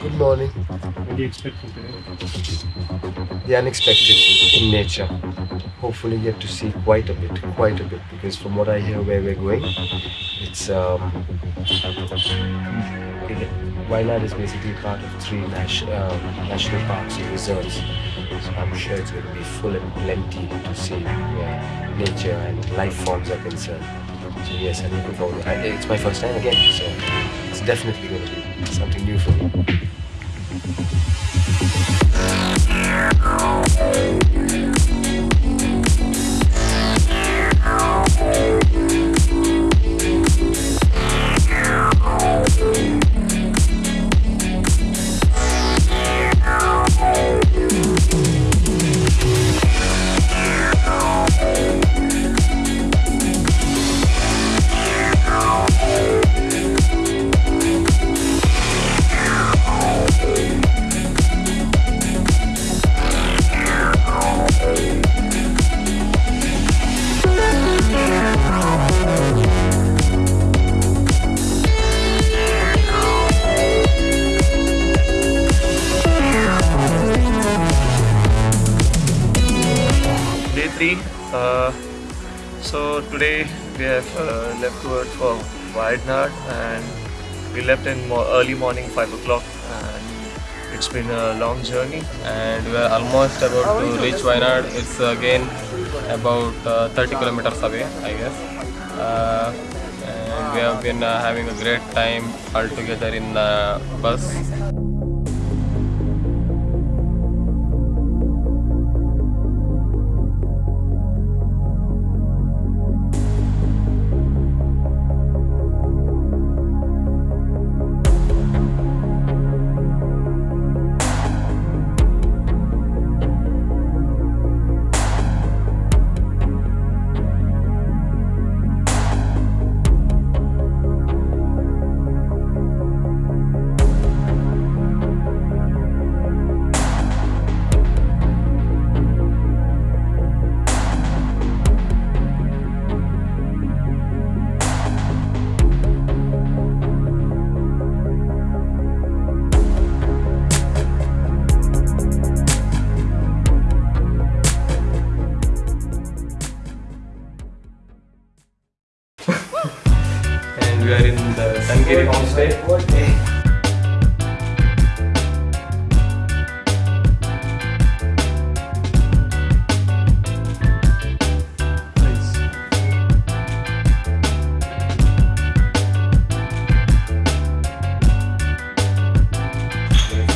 Good morning. What do you expect from today? The unexpected in nature. Hopefully get to see quite a bit, quite a bit, because from what I hear where we're going, it's um, Wayanad is basically part of three nas- uh, national parks and reserves. So I'm sure it's going to be full and plenty to see where nature and life forms are concerned. So yes, I'm looking forward. I, it's my first time again, so it's definitely going to be something new for me. So today we have uh, left towards for Wayanad and we left in mo- early morning, five o'clock, and it's been a long journey. and we are almost about to reach Wayanad. It's again about uh, 30 kilometers away, I guess. Uh, and we have been uh, having a great time all together in the bus. Sangiri homestay.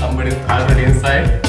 Somebody is already inside.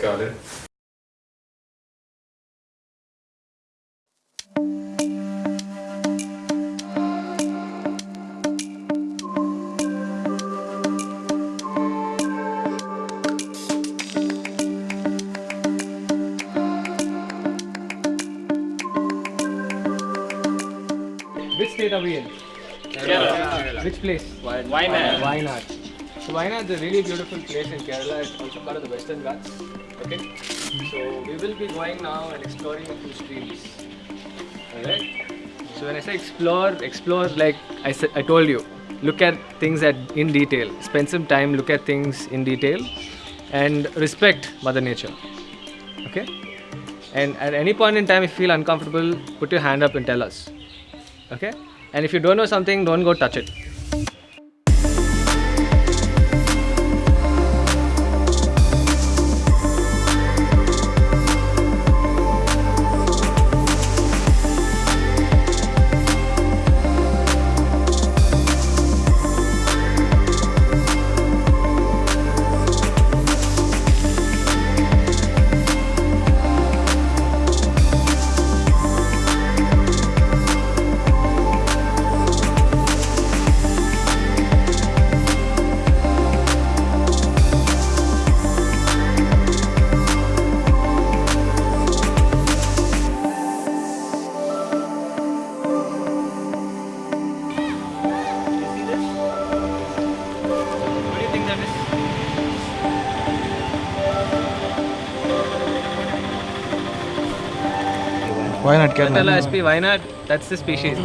Tour, whatever you call it. Which state are we in? Kerala. Which place? Wayanad. Wayanad. So Wayanad is a really beautiful place in Kerala. It's also part of the Western Ghats. Okay. So we will be going now and exploring a few streams. Alright. So when I say explore, explore like I said, I told you, look at things at in detail. Spend some time, look at things in detail, and respect Mother Nature. Okay. And at any point in time, if you feel uncomfortable, put your hand up and tell us. Okay. And if you don't know something, don't go touch it. Why not get Patala SP Wayanad, that's the species.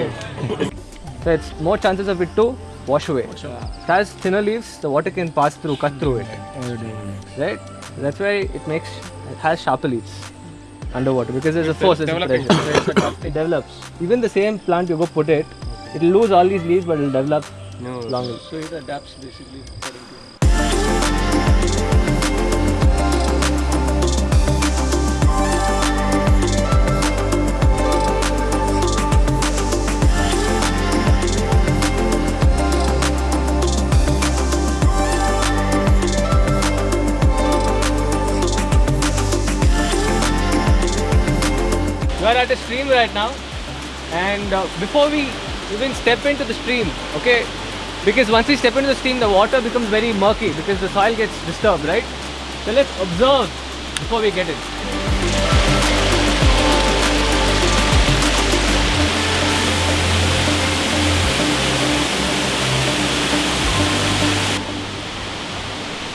so it's more chances of it to wash away. It has thinner leaves, the water can pass through, cut through it. Right? That's why it makes it has sharper leaves underwater because there's a force, there's a pressure. it develops. Even the same plant you go put it, it'll lose all these leaves but it'll develop longer. So it adapts basically are at a stream right now, and uh, before we even step into the stream, okay, because once we step into the stream, the water becomes very murky because the soil gets disturbed, right? So let's observe before we get in.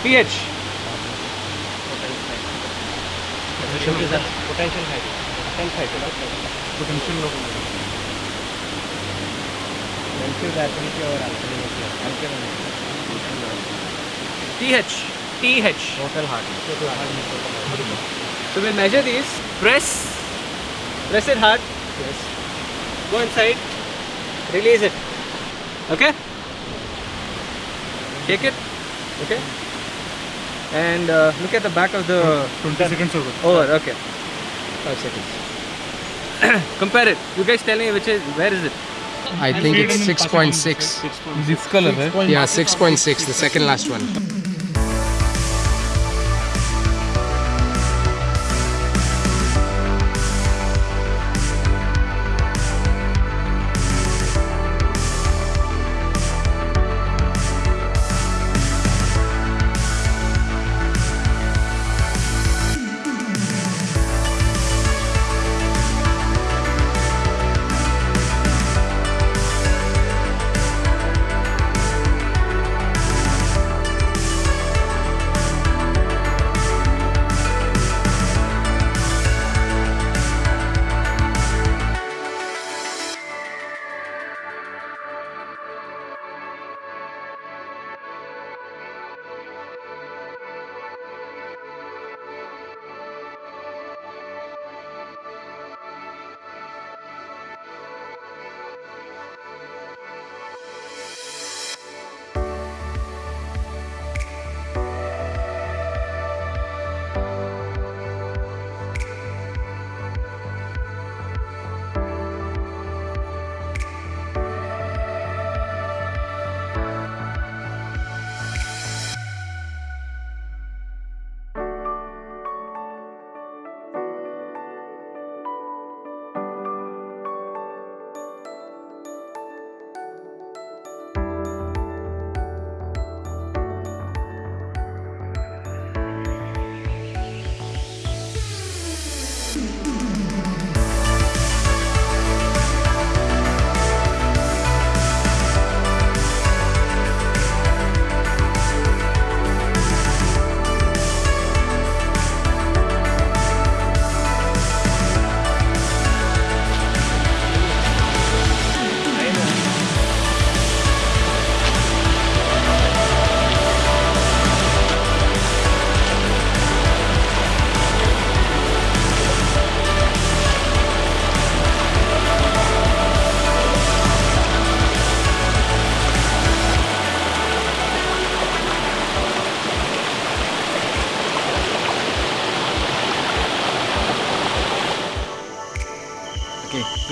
pH. pH. pH. Total hardness. So we'll measure these. Press. Press it hard. Yes. Go inside. Release it. Okay. Take it. Okay. And uh, look at the back of the 20 seconds over. over. Okay. Five seconds. Compare it. You guys tell me which is where is it? I think it's 6.6. This color, right? Yeah, 6.6, the second last one.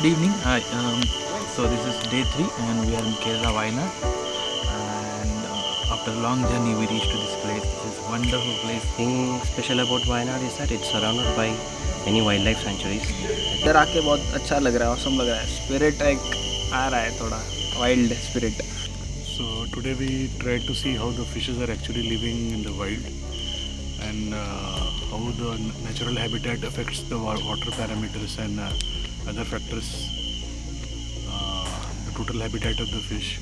Evening. Hi. Um, so this is day three, and we are in Kerala, Wayanad. And uh, after a long journey, we reached to this place. This is wonderful place. thing special about Wayanad is that it's surrounded by many wildlife sanctuaries. इधर आके बहुत अच्छा लग रहा है awesome लग रहा है स्पिरिट एक आ रहा है थोड़ा wild spirit So today we tried to see how the fishes are actually living in the wild and uh, how the natural habitat affects the water parameters and uh, other factors, uh, the total habitat of the fish.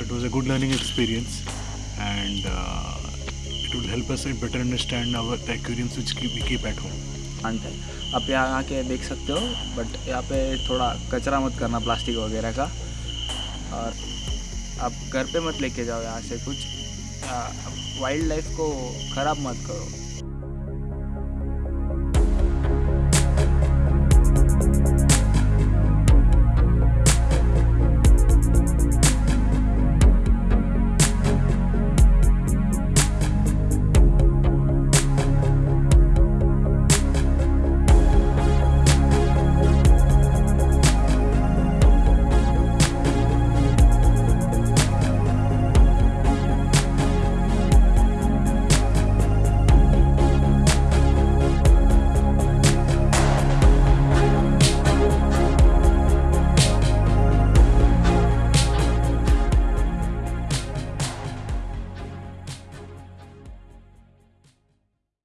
It was a good learning experience and uh, it will help us better understand our the aquariums which keep, we keep at home. है आप यहाँ आके देख सकते हो but यहाँ पे थोड़ा कचरा मत करना प्लास्टिक वगैरह का और आप घर पे मत लेके जाओ यहाँ से कुछ वाइल्ड लाइफ को ख़राब मत करो